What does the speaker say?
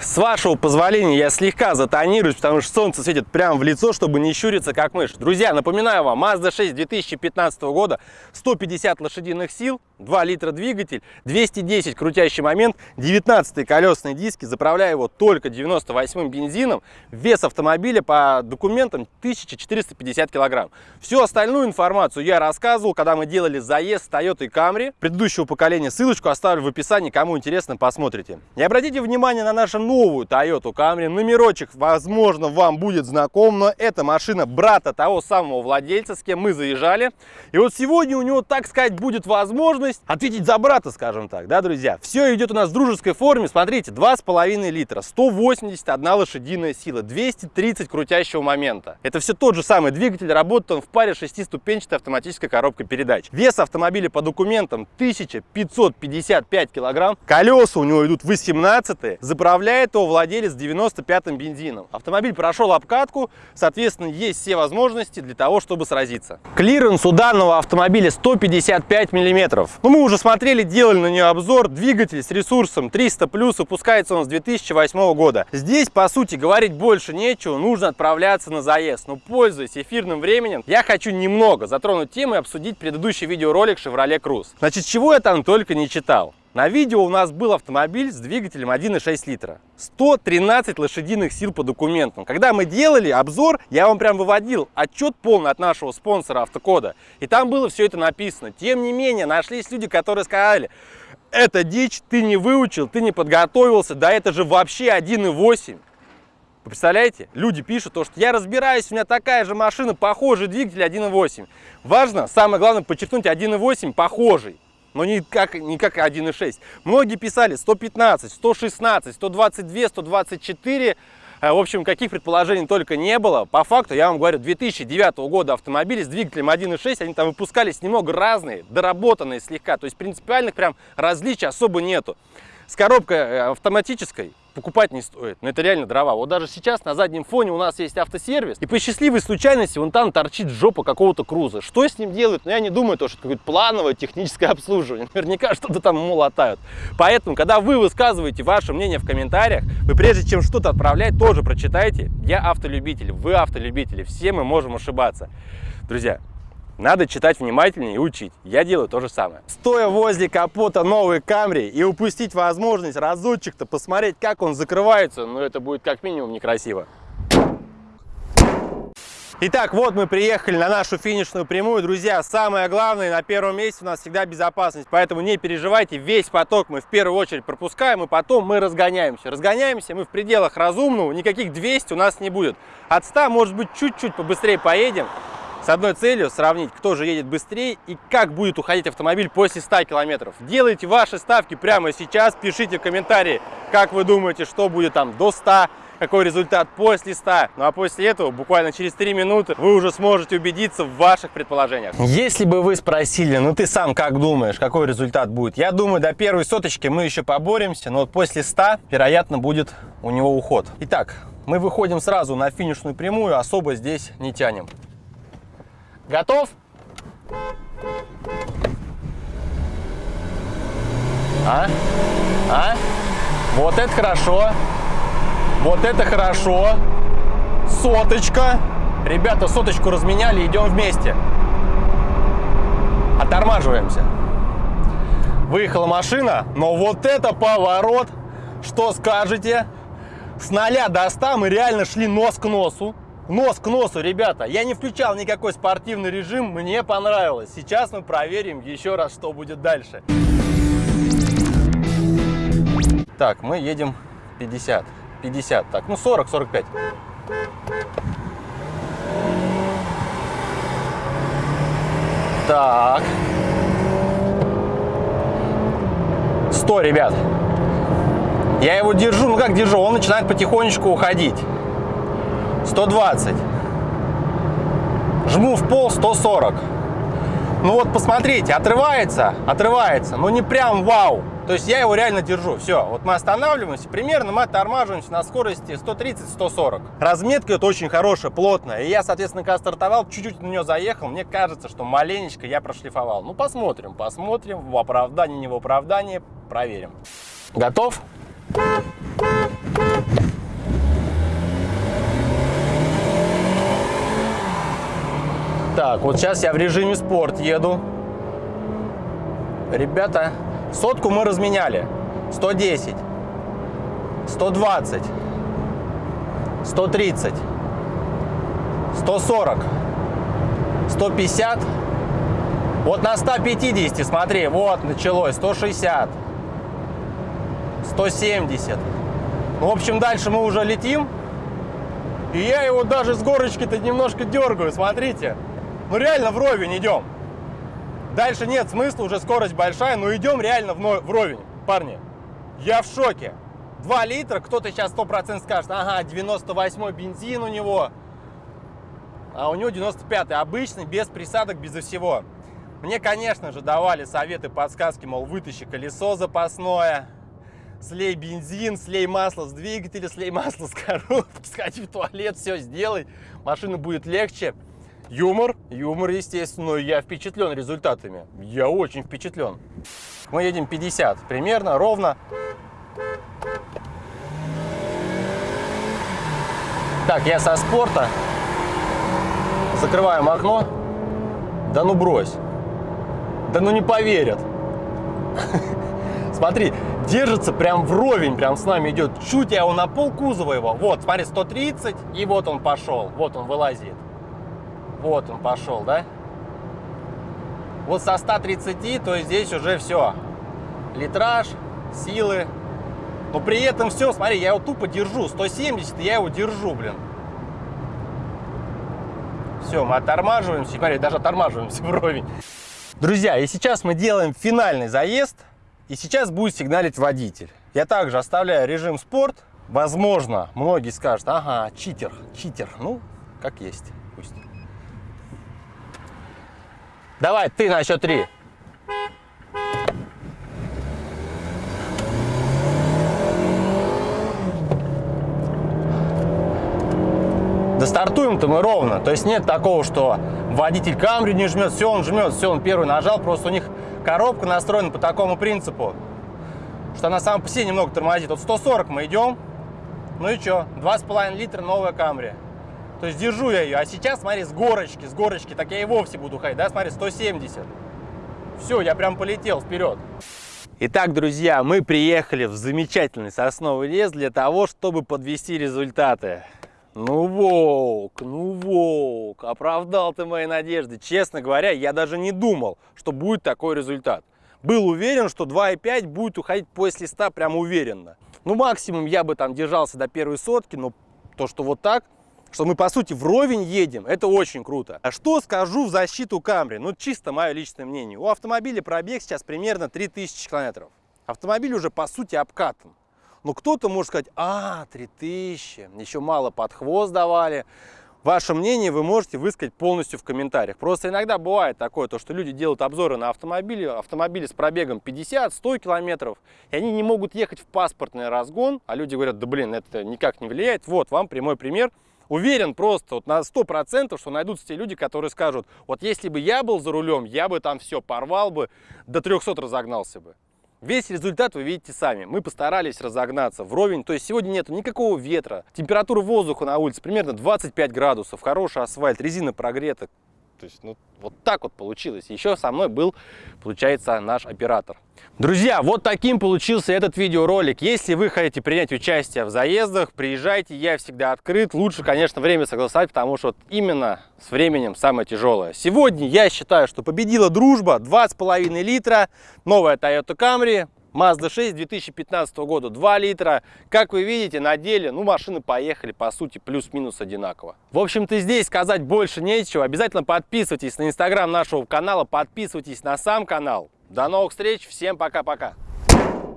С вашего позволения я слегка затонируюсь, потому что солнце светит прямо в лицо, чтобы не щуриться как мышь. Друзья, напоминаю вам, Mazda 6 2015 года, 150 лошадиных сил, 2 литра двигатель, 210 крутящий момент, 19 колесные диски, заправляю его только 98 бензином, вес автомобиля по документам 1450 килограмм. Всю остальную информацию я рассказывал, когда мы делали заезд с Toyota Camry предыдущего поколения. Ссылочку оставлю в описании, кому интересно, посмотрите. И обратите внимание на нашу новую Toyota Camry. Номерочек, возможно, вам будет знаком, но это машина брата того самого владельца, с кем мы заезжали. И вот сегодня у него, так сказать, будет возможность возможность ответить за брата, скажем так, да, друзья. Все идет у нас в дружеской форме. Смотрите, 2,5 литра, 181 лошадиная сила, 230 крутящего момента. Это все тот же самый двигатель, работает он в паре шестиступенчатой автоматической коробкой передач. Вес автомобиля по документам 1555 килограмм. Колеса у него идут 18 Заправляет его владелец 95-м бензином. Автомобиль прошел обкатку, соответственно, есть все возможности для того, чтобы сразиться. Клиренс у данного автомобиля 155 миллиметров. Ну, мы уже смотрели, делали на нее обзор. Двигатель с ресурсом 300 плюс, выпускается он с 2008 года. Здесь, по сути, говорить больше нечего, нужно отправляться на заезд. Но, пользуясь эфирным временем, я хочу немного затронуть тему и обсудить предыдущий видеоролик Chevrolet Cruze. Значит, чего я там только не читал. На видео у нас был автомобиль с двигателем 1,6 литра. 113 лошадиных сил по документам. Когда мы делали обзор, я вам прям выводил отчет полный от нашего спонсора Автокода. И там было все это написано. Тем не менее, нашлись люди, которые сказали, это дичь, ты не выучил, ты не подготовился, да это же вообще 1,8. Вы представляете? Люди пишут то, что я разбираюсь, у меня такая же машина, похожий двигатель 1.8. Важно, самое главное, подчеркнуть 1.8 похожий но не как, не как 1.6. Многие писали 115, 116, 122, 124. В общем, каких предположений только не было. По факту, я вам говорю, 2009 года автомобили с двигателем 1.6, они там выпускались немного разные, доработанные слегка. То есть принципиальных прям различий особо нету. С коробкой э, автоматической покупать не стоит. Но это реально дрова. Вот даже сейчас на заднем фоне у нас есть автосервис, и по счастливой случайности вон там торчит жопа какого-то круза. Что с ним делают? Ну, я не думаю, то, что это какое-то плановое техническое обслуживание. Наверняка что-то там ему латают. Поэтому, когда вы высказываете ваше мнение в комментариях, вы прежде чем что-то отправлять, тоже прочитайте. Я автолюбитель, вы автолюбители, все мы можем ошибаться. Друзья, надо читать внимательнее и учить. Я делаю то же самое. Стоя возле капота новой Камри и упустить возможность разочек-то посмотреть, как он закрывается, ну это будет как минимум некрасиво. Итак, вот мы приехали на нашу финишную прямую. Друзья, самое главное, на первом месте у нас всегда безопасность. Поэтому не переживайте, весь поток мы в первую очередь пропускаем, и потом мы разгоняемся. Разгоняемся мы в пределах разумного, никаких 200 у нас не будет. От 100, может быть, чуть-чуть побыстрее поедем с одной целью сравнить, кто же едет быстрее и как будет уходить автомобиль после 100 километров. Делайте ваши ставки прямо сейчас, пишите в комментарии, как вы думаете, что будет там до 100 какой результат после 100. Ну а после этого, буквально через 3 минуты, вы уже сможете убедиться в ваших предположениях. Если бы вы спросили, ну ты сам как думаешь, какой результат будет? Я думаю, до первой соточки мы еще поборемся, но вот после 100, вероятно, будет у него уход. Итак, мы выходим сразу на финишную прямую, особо здесь не тянем. Готов? А? А? Вот это хорошо. Вот это хорошо. Соточка. Ребята, соточку разменяли, идем вместе. Оттормаживаемся. Выехала машина, но вот это поворот. Что скажете? С 0 до 100 мы реально шли нос к носу нос к носу, ребята. Я не включал никакой спортивный режим, мне понравилось. Сейчас мы проверим еще раз, что будет дальше. Так, мы едем 50. 50, так, ну 40, 45. Так. 100, ребят. Я его держу, ну как держу, он начинает потихонечку уходить. 120. Жму в пол 140. Ну вот посмотрите, отрывается, отрывается, но не прям вау. То есть я его реально держу. Все, вот мы останавливаемся, примерно мы тормаживаемся на скорости 130-140. Разметка это очень хорошая, плотная. И я, соответственно, когда стартовал, чуть-чуть на нее заехал, мне кажется, что маленечко я прошлифовал. Ну посмотрим, посмотрим, в оправдании, не в оправдании, проверим. Готов? Так, вот сейчас я в режиме спорт еду. Ребята, сотку мы разменяли. 110, 120, 130, 140, 150. Вот на 150, смотри, вот началось, 160, 170. Ну, в общем, дальше мы уже летим. И я его даже с горочки-то немножко дергаю, смотрите. Ну, реально вровень идем. Дальше нет смысла, уже скорость большая, но идем реально вровень, парни. Я в шоке. 2 литра, кто-то сейчас 100% скажет, ага, 98 бензин у него, а у него 95 обычный, без присадок, без всего. Мне, конечно же, давали советы, подсказки, мол, вытащи колесо запасное, слей бензин, слей масло с двигателя, слей масло с коробки, сходи в туалет, все сделай, машина будет легче. Юмор, юмор, естественно, я впечатлен результатами, я очень впечатлен. Мы едем 50, примерно, ровно. Так, я со спорта. Закрываем окно. Да ну брось. Да ну не поверят. Смотри, держится прям вровень, прям с нами идет. Чуть я его на пол кузова его. Вот, смотри, 130, и вот он пошел. Вот он вылазит. Вот он пошел, да? Вот со 130, то есть здесь уже все. Литраж, силы. Но при этом все, смотри, я его тупо держу. 170, я его держу, блин. Все, мы оттормаживаемся. Смотри, даже оттормаживаемся вровень. Друзья, и сейчас мы делаем финальный заезд. И сейчас будет сигналить водитель. Я также оставляю режим спорт. Возможно, многие скажут, ага, читер, читер. Ну, как есть, Давай, ты на счет три. Да стартуем-то мы ровно. То есть нет такого, что водитель камри не жмет, все, он жмет, все, он первый нажал. Просто у них коробка настроена по такому принципу, что она сама по себе немного тормозит. Вот 140 мы идем, ну и что, 2,5 литра новая камри. То есть держу я ее. А сейчас, смотри, с горочки, с горочки, так я и вовсе буду ходить, да, смотри, 170. Все, я прям полетел вперед. Итак, друзья, мы приехали в замечательный сосновый лес для того, чтобы подвести результаты. Ну, волк, ну, волк, оправдал ты мои надежды. Честно говоря, я даже не думал, что будет такой результат. Был уверен, что 2,5 будет уходить после 100 прям уверенно. Ну, максимум я бы там держался до первой сотки, но то, что вот так, что мы, по сути, вровень едем, это очень круто. А что скажу в защиту Камри? Ну, чисто мое личное мнение. У автомобиля пробег сейчас примерно 3000 километров. Автомобиль уже, по сути, обкатан. Но кто-то может сказать, а, 3000, еще мало под хвост давали. Ваше мнение вы можете высказать полностью в комментариях. Просто иногда бывает такое, то, что люди делают обзоры на автомобили, автомобили с пробегом 50-100 километров, и они не могут ехать в паспортный разгон, а люди говорят, да блин, это никак не влияет. Вот вам прямой пример. Уверен просто вот на 100%, что найдутся те люди, которые скажут, вот если бы я был за рулем, я бы там все порвал бы, до 300 разогнался бы. Весь результат вы видите сами. Мы постарались разогнаться вровень, то есть сегодня нет никакого ветра. Температура воздуха на улице примерно 25 градусов, хороший асфальт, резина прогрета. То есть, ну, вот так вот получилось. Еще со мной был, получается, наш оператор. Друзья, вот таким получился этот видеоролик. Если вы хотите принять участие в заездах, приезжайте, я всегда открыт. Лучше, конечно, время согласовать, потому что вот именно с временем самое тяжелое. Сегодня я считаю, что победила дружба. 2,5 литра, новая Toyota Camry, Mazda 6 2015 года 2 литра. Как вы видите, на деле, ну, машины поехали, по сути, плюс-минус одинаково. В общем-то, здесь сказать больше нечего. Обязательно подписывайтесь на инстаграм нашего канала, подписывайтесь на сам канал. До новых встреч, всем пока-пока.